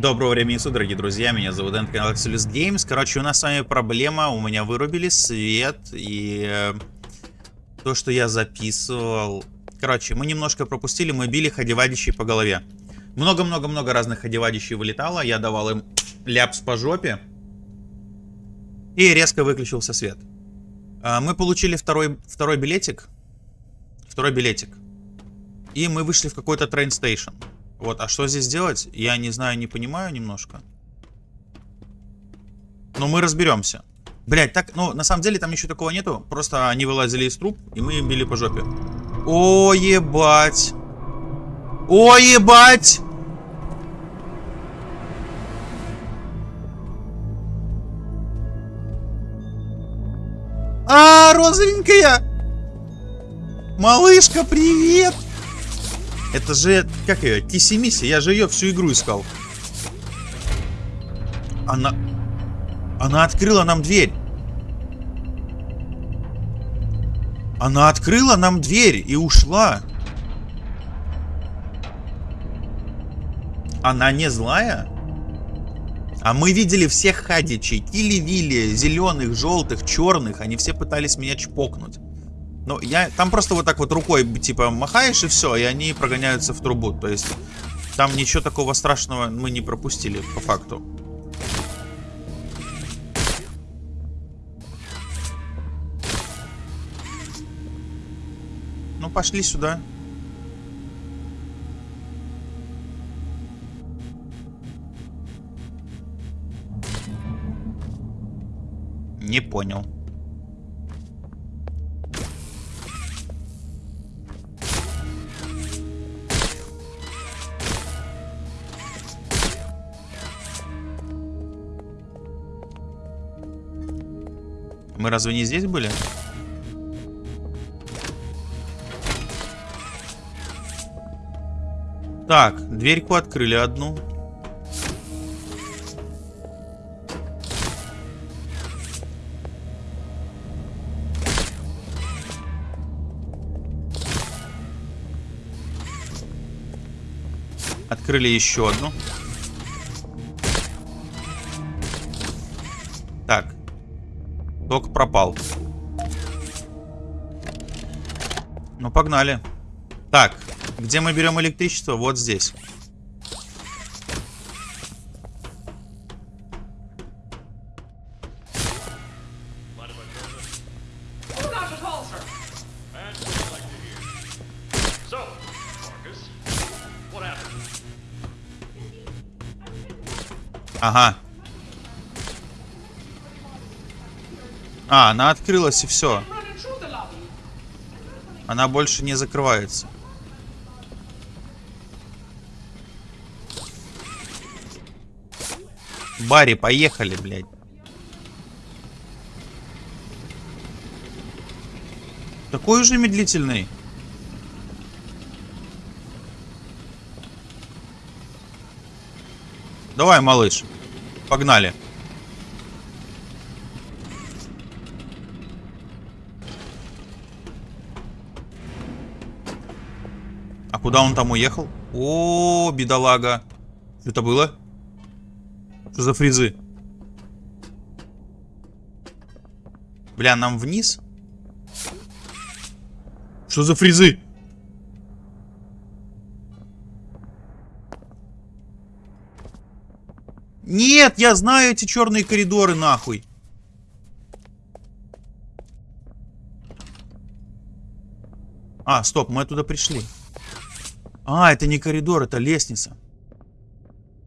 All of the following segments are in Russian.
Доброго времени суток, дорогие друзья, меня зовут Дэн, канал Axelis Games. Короче, у нас с вами проблема, у меня вырубили свет, и э, то, что я записывал... Короче, мы немножко пропустили, мы били ходевадищей по голове. Много-много-много разных ходевадищей вылетало, я давал им ляпс по жопе, и резко выключился свет. Э, мы получили второй, второй билетик, второй билетик, и мы вышли в какой-то train station. Вот, а что здесь делать? Я не знаю, не понимаю немножко. Но мы разберемся. Блять, так, ну, на самом деле там ничего такого нету. Просто они вылазили из труб, и мы им били по жопе. О, ебать. О, ебать. А, розовенькая. Малышка, привет. Это же, как ее, Киси Мисси, я же ее всю игру искал. Она... Она открыла нам дверь. Она открыла нам дверь и ушла. Она не злая? А мы видели всех хадичей. Кили-вили, зеленых, желтых, черных. Они все пытались меня чпокнуть. Ну, я... Там просто вот так вот рукой, типа, махаешь и все, и они прогоняются в трубу. То есть, там ничего такого страшного мы не пропустили, по факту. Ну, пошли сюда. Не понял. Разве не здесь были? Так, дверьку открыли одну. Открыли еще одну. Ток пропал. Ну, погнали. Так, где мы берем электричество? Вот здесь. Ага. А, она открылась и все. Она больше не закрывается. Барри, поехали, блядь. Такой уже медлительный. Давай, малыш. Погнали. Куда он там уехал? О, бедолага. Что это было? Что за фризы? Бля, нам вниз? Что за фризы? Нет, я знаю эти черные коридоры, нахуй. А, стоп, мы оттуда пришли. А, это не коридор, это лестница.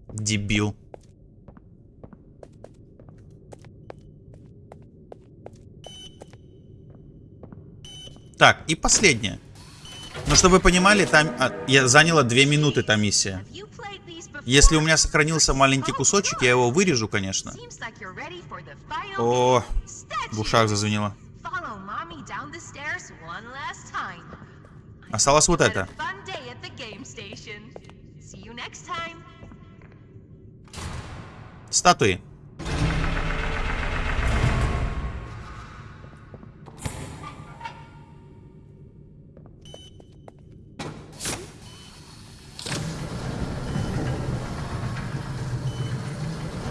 Дебил. Так, и последнее. Ну, чтобы вы понимали, там а, я заняла две минуты та миссия. Если у меня сохранился маленький кусочек, я его вырежу, конечно. О, в ушах зазвенело. Осталось вот это. Статуи.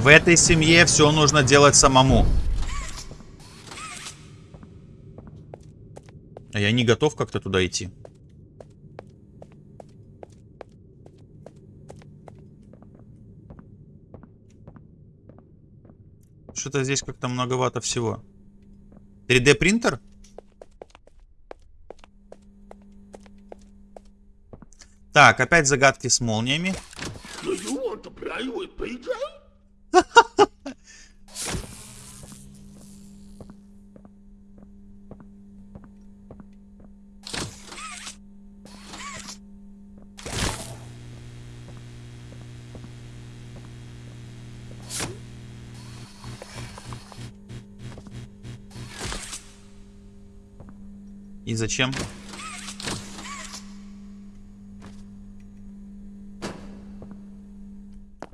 В этой семье все нужно делать самому. А я не готов как-то туда идти. Что-то здесь как-то многовато всего. 3D принтер? Так, опять загадки с молниями. Do И зачем?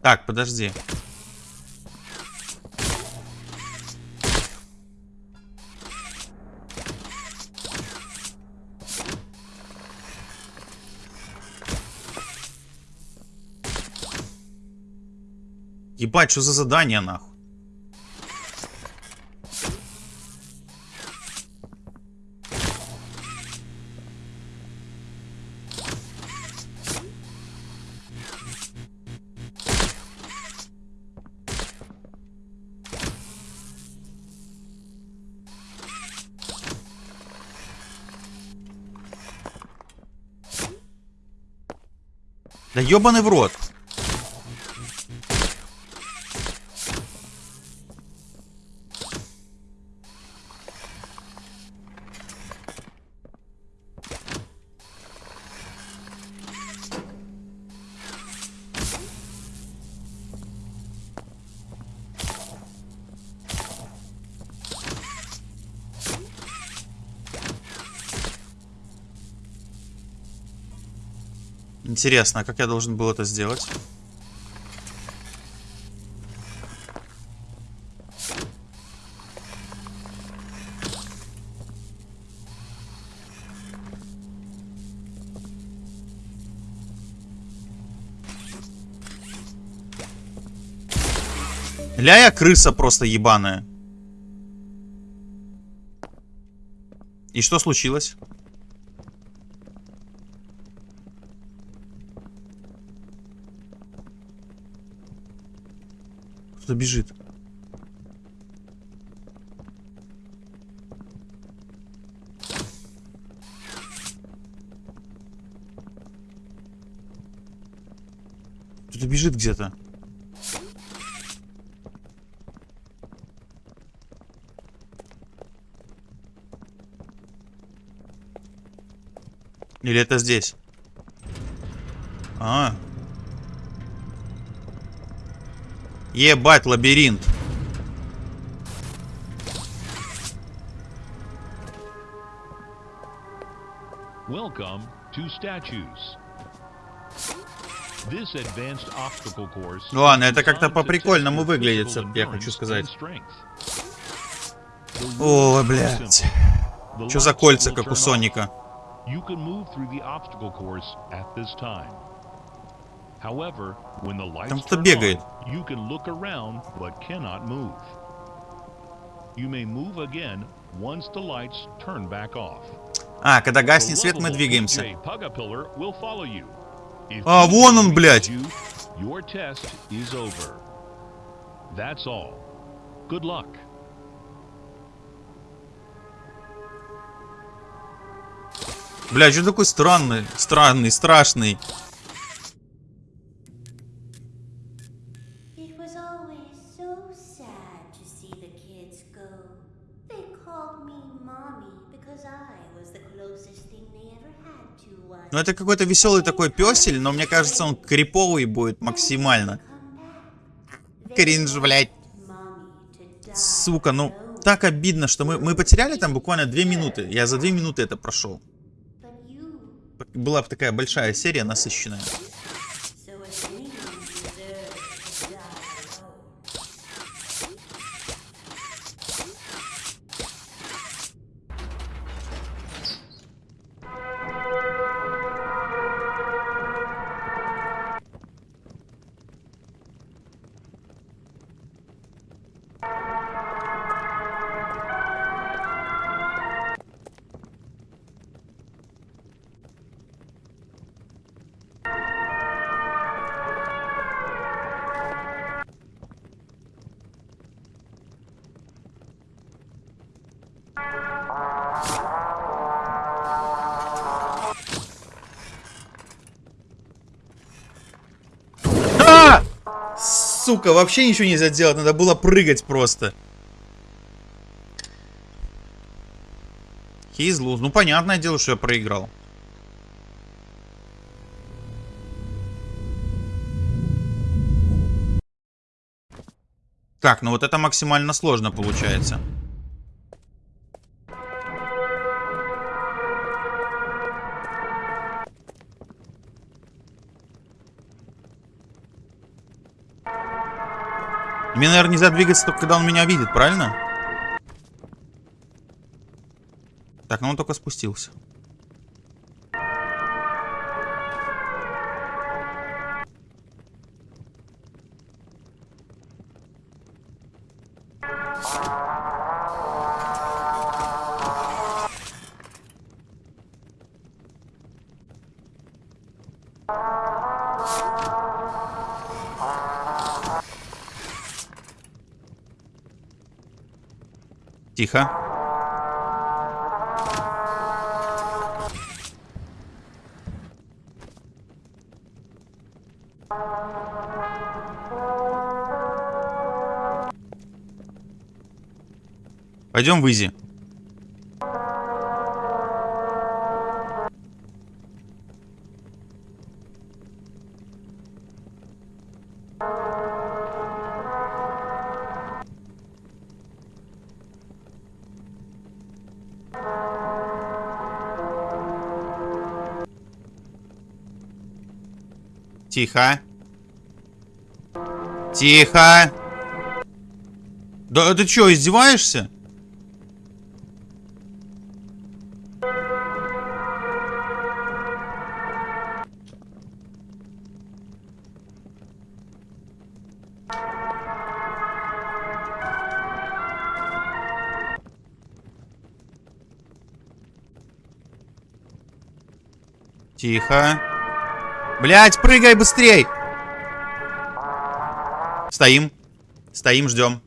Так, подожди. Ебать, что за задание, нахуй? Да ебаный в рот. Интересно, а как я должен был это сделать? Ля я крыса просто ебаная. И что случилось? Кто-то бежит. Кто-то бежит где-то. Или это здесь? А. Ебать, лабиринт. Welcome to statues. This advanced obstacle course Ну ладно, это как-то по-прикольному выглядит, я хочу сказать. are блядь. Что за кольца, как у. Соника? You can move through the obstacle course at this time. Там turn бегает. you can look around but cannot move. You may move again once the lights turn back off. А, когда гаснет свет, мы двигаемся. А, вон он, блядь. you, Your test is over. That's all. Good luck. Бля, что такой странный, странный, страшный? Ну это какой-то веселый такой песель, но мне кажется, он криповый будет максимально. Кринж, блядь. Сука, ну так обидно, что мы, мы потеряли там буквально две минуты. Я за две минуты это прошел. Была бы такая большая серия, насыщенная. Сука, вообще ничего нельзя делать, надо было прыгать просто. He's lose. Ну, понятное дело, что я проиграл. Так, ну вот это максимально сложно получается. Мне, наверное, нельзя двигаться только когда он меня видит, правильно? Так, ну он только спустился. Тихо. Пойдем в Изи. Тихо. Тихо. Да ты что, издеваешься? Тихо. Блять, прыгай быстрей! Стоим. Стоим, ждем.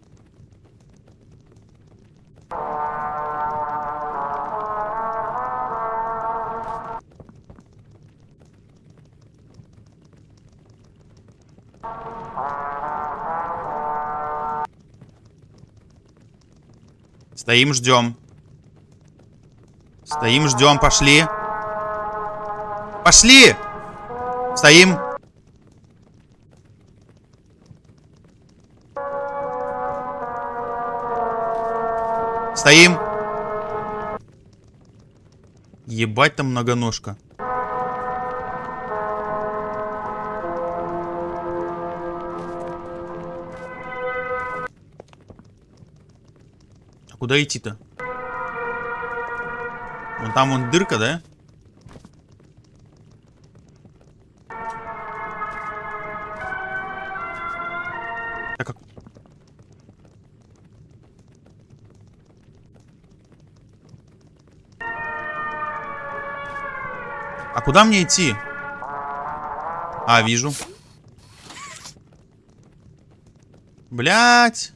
Стоим, ждем. Стоим, ждем, пошли. Пошли! Стоим. Стоим. Ебать там многоножка. А куда идти-то? Вон там вон дырка, да? Куда мне идти? А, вижу. Блять.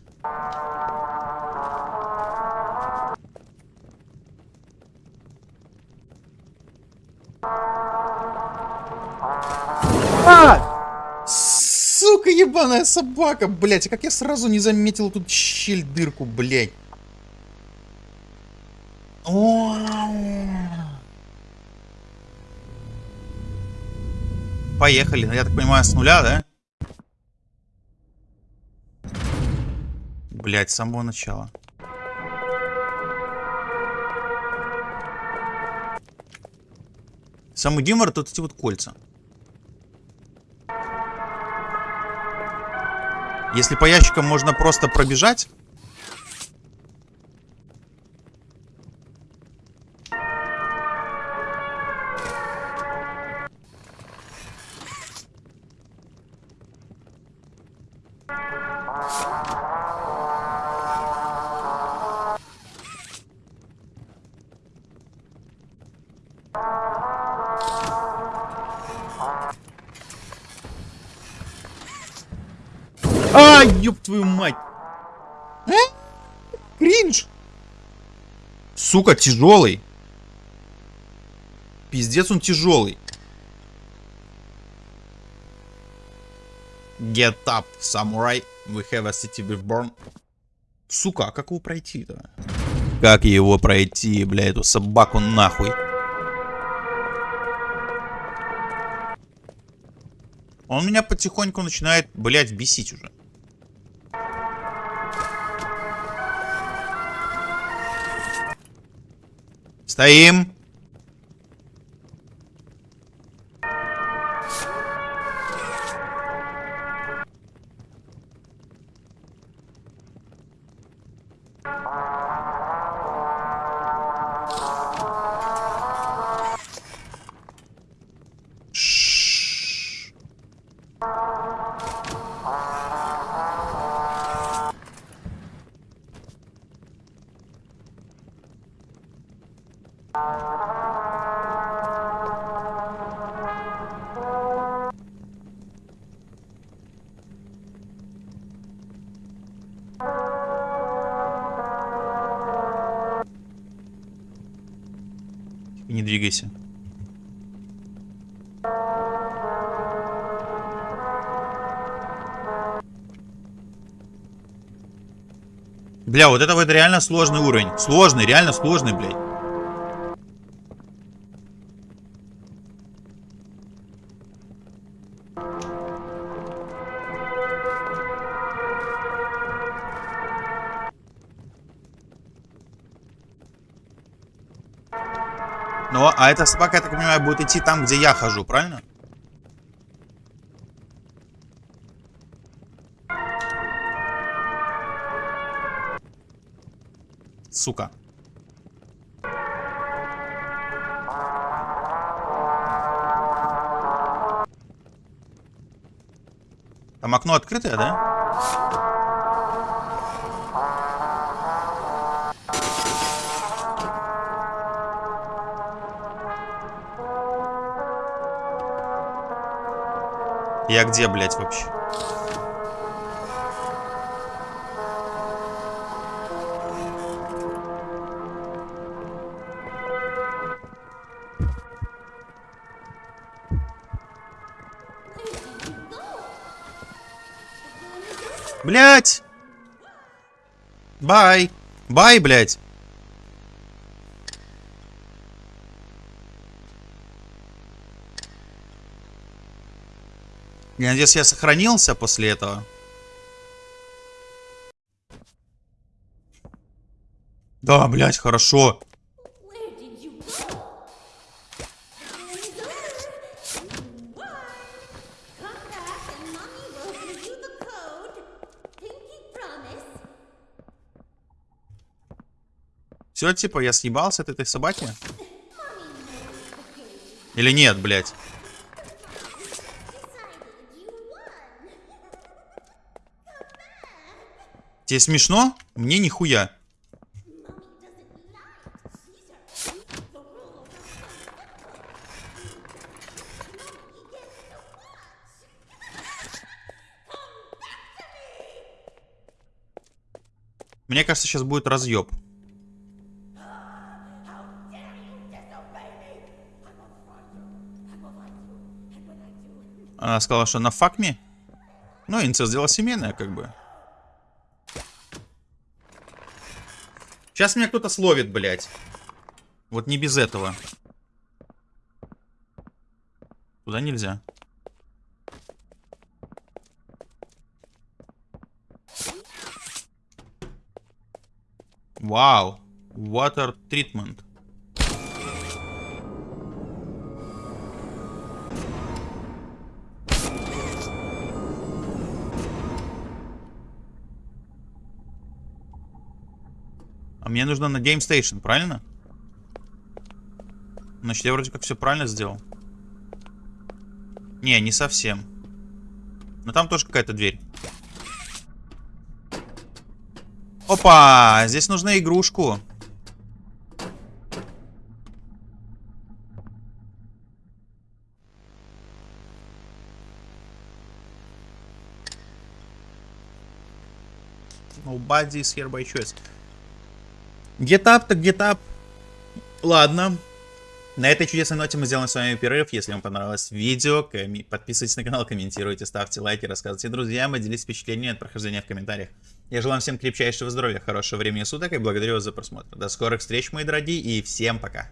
Сука, ебаная собака, блять, а как я сразу не заметил тут щель, дырку, блять. Поехали, я так понимаю, с нуля, да? Блять, с самого начала. Самый гемор тут эти вот кольца. Если по ящикам можно просто пробежать... Сука, тяжелый. Пиздец, он тяжелый. Get up, samurai. We have a city reborn. Сука, а как его пройти-то? Как его пройти, бля, эту собаку нахуй? Он меня потихоньку начинает, блядь, бесить уже. Стоим. Двигайся. Бля, вот это вот реально сложный уровень. Сложный, реально сложный, блядь. А эта собака, я так понимаю, будет идти там, где я хожу, правильно? Сука. Там окно открытое, да? Я где, блядь, вообще? Блять! Бай! Бай, блять! Я надеюсь, я сохранился после этого. Да, блять, хорошо. Все, типа, я съебался от этой собаки? Или нет, блять? Тебе смешно? Мне нихуя. Мне кажется, сейчас будет разъеб. Она сказала, что на me. Ну, инцест дело семейное, как бы. Сейчас меня кто-то словит, блядь. Вот не без этого. Туда нельзя. Вау. Water treatment. Мне нужно на Game Station, правильно? Значит, я вроде как все правильно сделал. Не, не совсем. Но там тоже какая-то дверь. Опа! Здесь нужна игрушку. Nobody is here by choice. Up, так up. Ладно. На этой чудесной ноте мы сделаем с вами перерыв. Если вам понравилось видео, подписывайтесь на канал, комментируйте, ставьте лайки, рассказывайте друзьям и делитесь впечатлениями от прохождения в комментариях. Я желаю всем крепчайшего здоровья, хорошего времени суток и благодарю вас за просмотр. До скорых встреч, мои дорогие, и всем пока.